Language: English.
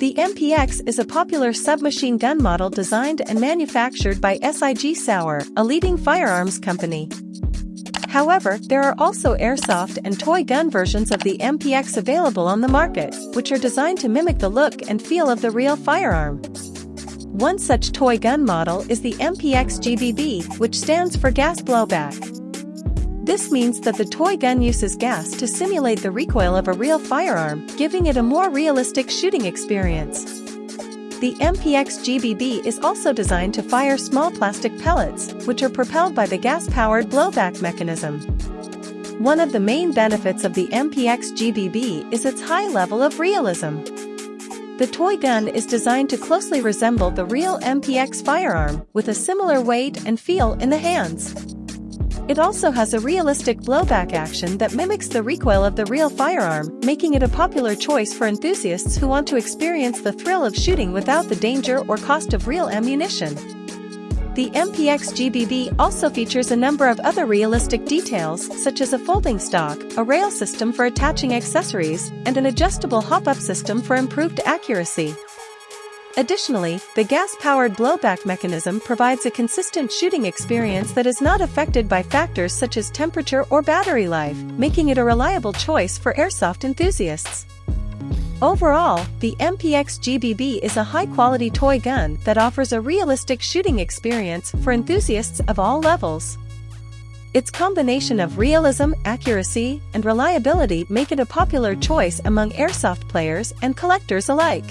MPX is a popular submachine gun model designed and manufactured by SIG Sauer, a leading firearms company. However, there are also airsoft and toy gun versions of the MPX available on the market, which are designed to mimic the look and feel of the real firearm. One such toy gun model is the MPX GBB, which stands for gas blowback. This means that the toy gun uses gas to simulate the recoil of a real firearm, giving it a more realistic shooting experience. The MPX GBB is also designed to fire small plastic pellets, which are propelled by the gas-powered blowback mechanism. One of the main benefits of the MPX GBB is its high level of realism. The toy gun is designed to closely resemble the real MPX firearm, with a similar weight and feel in the hands. It also has a realistic blowback action that mimics the recoil of the real firearm, making it a popular choice for enthusiasts who want to experience the thrill of shooting without the danger or cost of real ammunition. The MPX GBB also features a number of other realistic details such as a folding stock, a rail system for attaching accessories, and an adjustable hop-up system for improved accuracy. Additionally, the gas-powered blowback mechanism provides a consistent shooting experience that is not affected by factors such as temperature or battery life, making it a reliable choice for airsoft enthusiasts. Overall, the MPX GBB is a high-quality toy gun that offers a realistic shooting experience for enthusiasts of all levels. Its combination of realism, accuracy, and reliability make it a popular choice among airsoft players and collectors alike.